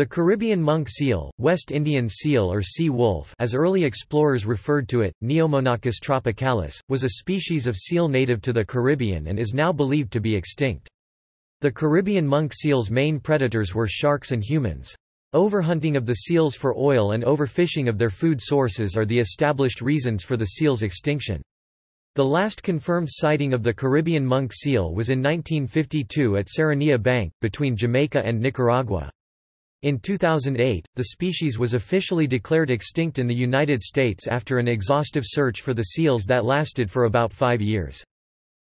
The Caribbean monk seal, West Indian seal or sea wolf as early explorers referred to it, Neomonachus tropicalis, was a species of seal native to the Caribbean and is now believed to be extinct. The Caribbean monk seal's main predators were sharks and humans. Overhunting of the seals for oil and overfishing of their food sources are the established reasons for the seal's extinction. The last confirmed sighting of the Caribbean monk seal was in 1952 at Serranilla Bank, between Jamaica and Nicaragua. In 2008, the species was officially declared extinct in the United States after an exhaustive search for the seals that lasted for about five years.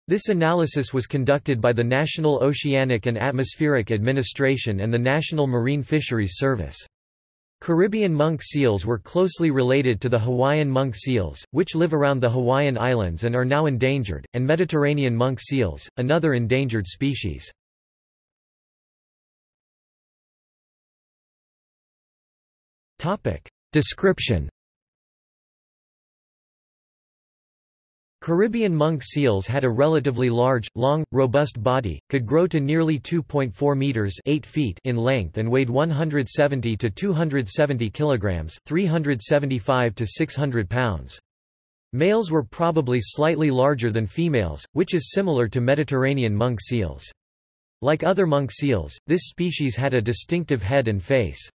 This analysis was conducted by the National Oceanic and Atmospheric Administration and the National Marine Fisheries Service. Caribbean monk seals were closely related to the Hawaiian monk seals, which live around the Hawaiian Islands and are now endangered, and Mediterranean monk seals, another endangered species. Topic. Description Caribbean monk seals had a relatively large, long, robust body, could grow to nearly 2.4 meters 8 feet in length and weighed 170 to 270 kilograms 375 to 600 pounds. Males were probably slightly larger than females, which is similar to Mediterranean monk seals. Like other monk seals, this species had a distinctive head and face.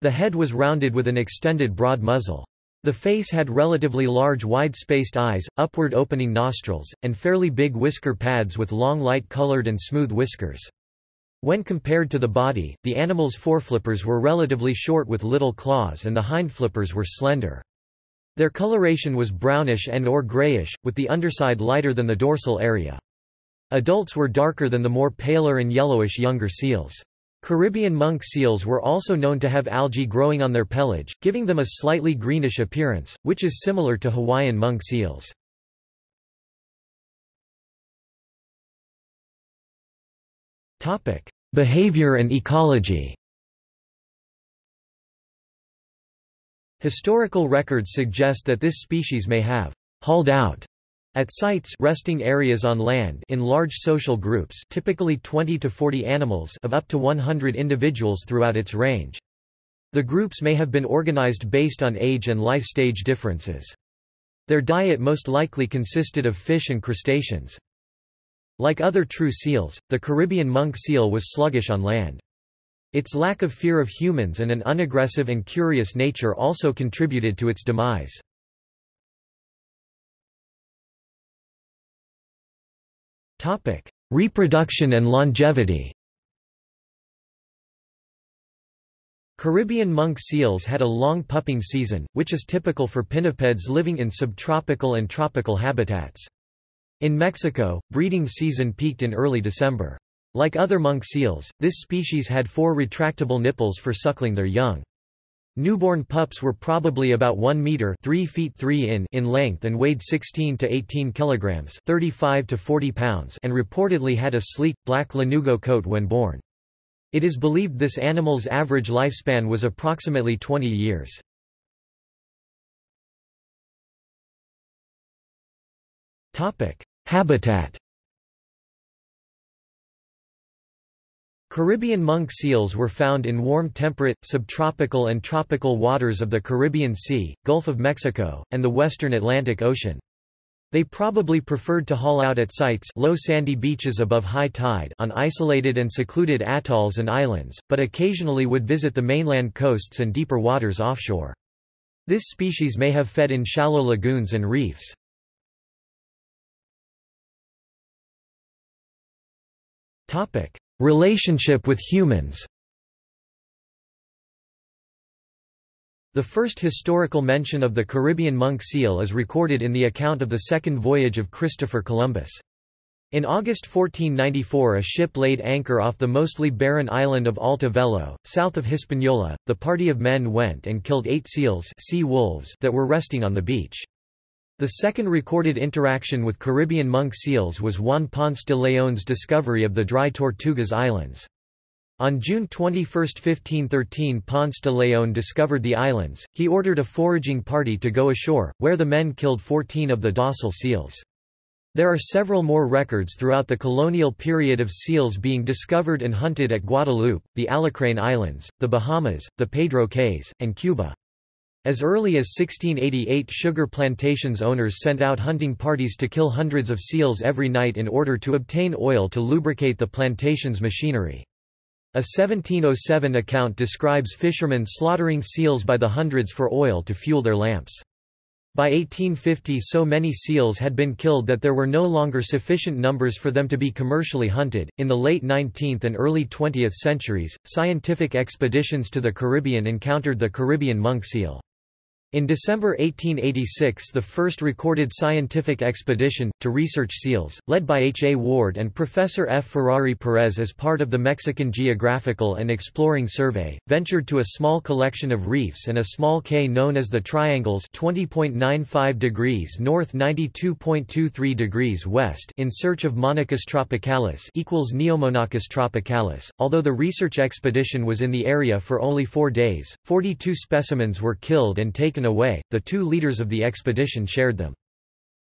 The head was rounded with an extended broad muzzle. The face had relatively large wide-spaced eyes, upward opening nostrils, and fairly big whisker pads with long light-colored and smooth whiskers. When compared to the body, the animal's foreflippers were relatively short with little claws and the hind flippers were slender. Their coloration was brownish and or grayish, with the underside lighter than the dorsal area. Adults were darker than the more paler and yellowish younger seals. Caribbean monk seals were also known to have algae growing on their pelage, giving them a slightly greenish appearance, which is similar to Hawaiian monk seals. Behavior and ecology Historical records suggest that this species may have hauled out at sites resting areas on land in large social groups typically 20 to 40 animals of up to 100 individuals throughout its range. The groups may have been organized based on age and life stage differences. Their diet most likely consisted of fish and crustaceans. Like other true seals, the Caribbean monk seal was sluggish on land. Its lack of fear of humans and an unaggressive and curious nature also contributed to its demise. Topic: Reproduction and longevity. Caribbean monk seals had a long pupping season, which is typical for pinnipeds living in subtropical and tropical habitats. In Mexico, breeding season peaked in early December. Like other monk seals, this species had four retractable nipples for suckling their young. Newborn pups were probably about 1 meter 3 feet 3 in in length and weighed 16 to 18 kilograms 35 to 40 pounds and reportedly had a sleek, black lanugo coat when born. It is believed this animal's average lifespan was approximately 20 years. Habitat Caribbean monk seals were found in warm temperate, subtropical and tropical waters of the Caribbean Sea, Gulf of Mexico, and the western Atlantic Ocean. They probably preferred to haul out at sites low sandy beaches above high tide on isolated and secluded atolls and islands, but occasionally would visit the mainland coasts and deeper waters offshore. This species may have fed in shallow lagoons and reefs. Relationship with humans The first historical mention of the Caribbean monk seal is recorded in the account of the second voyage of Christopher Columbus. In August 1494 a ship laid anchor off the mostly barren island of Alta Vela, south of Hispaniola. The party of men went and killed eight seals sea wolves that were resting on the beach. The second recorded interaction with Caribbean monk seals was Juan Ponce de León's discovery of the dry Tortugas Islands. On June 21, 1513 Ponce de León discovered the islands, he ordered a foraging party to go ashore, where the men killed 14 of the docile seals. There are several more records throughout the colonial period of seals being discovered and hunted at Guadeloupe, the Aleutian Islands, the Bahamas, the Pedro Cays, and Cuba. As early as 1688 sugar plantations owners sent out hunting parties to kill hundreds of seals every night in order to obtain oil to lubricate the plantation's machinery. A 1707 account describes fishermen slaughtering seals by the hundreds for oil to fuel their lamps. By 1850 so many seals had been killed that there were no longer sufficient numbers for them to be commercially hunted. In the late 19th and early 20th centuries, scientific expeditions to the Caribbean encountered the Caribbean monk seal. In December 1886 the first recorded scientific expedition, to research seals, led by H. A. Ward and Professor F. Ferrari Perez as part of the Mexican Geographical and Exploring Survey, ventured to a small collection of reefs and a small cay known as the Triangles 20.95 degrees north 92.23 degrees west in search of Monachus tropicalis equals Neomonachus tropicalis. Although the research expedition was in the area for only four days, 42 specimens were killed and taken taken away, the two leaders of the expedition shared them.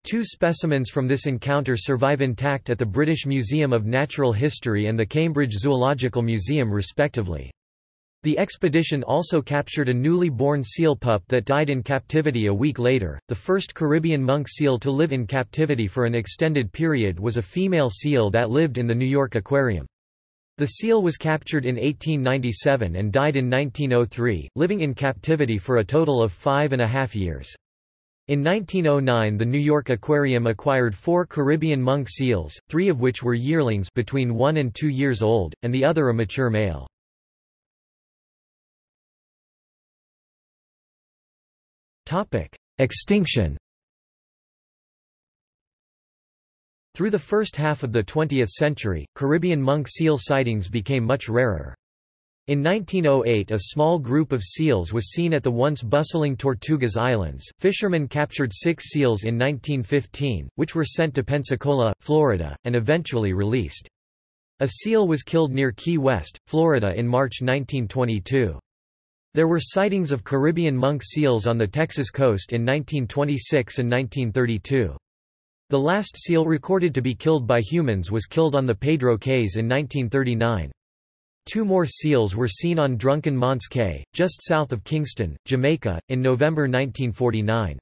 Two specimens from this encounter survive intact at the British Museum of Natural History and the Cambridge Zoological Museum respectively. The expedition also captured a newly born seal pup that died in captivity a week later. The first Caribbean monk seal to live in captivity for an extended period was a female seal that lived in the New York Aquarium. The seal was captured in 1897 and died in 1903, living in captivity for a total of five and a half years. In 1909 the New York Aquarium acquired four Caribbean monk seals, three of which were yearlings between one and two years old, and the other a mature male. Extinction Through the first half of the 20th century, Caribbean monk seal sightings became much rarer. In 1908 a small group of seals was seen at the once bustling Tortugas Islands. Fishermen captured six seals in 1915, which were sent to Pensacola, Florida, and eventually released. A seal was killed near Key West, Florida in March 1922. There were sightings of Caribbean monk seals on the Texas coast in 1926 and 1932. The last seal recorded to be killed by humans was killed on the Pedro Cays in 1939. Two more seals were seen on Drunken Man's Cay, just south of Kingston, Jamaica, in November 1949.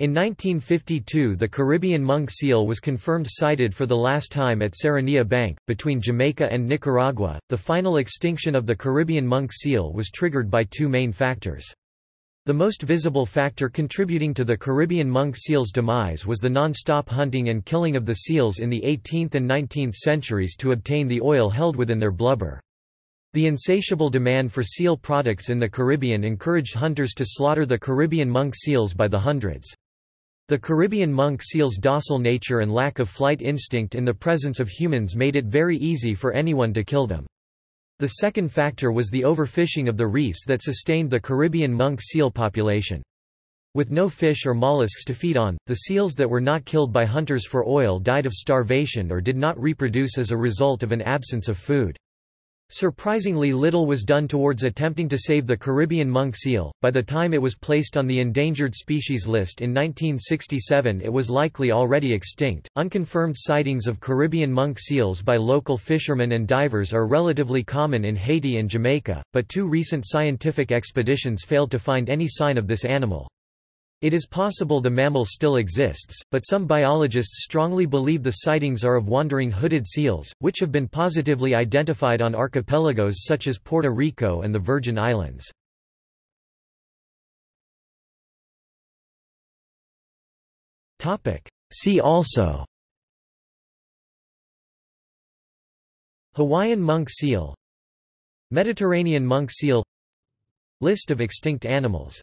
In 1952 the Caribbean monk seal was confirmed sighted for the last time at Serranilla Bank, between Jamaica and Nicaragua. The final extinction of the Caribbean monk seal was triggered by two main factors. The most visible factor contributing to the Caribbean monk seal's demise was the non-stop hunting and killing of the seals in the 18th and 19th centuries to obtain the oil held within their blubber. The insatiable demand for seal products in the Caribbean encouraged hunters to slaughter the Caribbean monk seals by the hundreds. The Caribbean monk seal's docile nature and lack of flight instinct in the presence of humans made it very easy for anyone to kill them. The second factor was the overfishing of the reefs that sustained the Caribbean monk seal population. With no fish or mollusks to feed on, the seals that were not killed by hunters for oil died of starvation or did not reproduce as a result of an absence of food. Surprisingly little was done towards attempting to save the Caribbean monk seal. By the time it was placed on the endangered species list in 1967, it was likely already extinct. Unconfirmed sightings of Caribbean monk seals by local fishermen and divers are relatively common in Haiti and Jamaica, but two recent scientific expeditions failed to find any sign of this animal. It is possible the mammal still exists, but some biologists strongly believe the sightings are of wandering hooded seals, which have been positively identified on archipelagos such as Puerto Rico and the Virgin Islands. See also Hawaiian monk seal Mediterranean monk seal List of extinct animals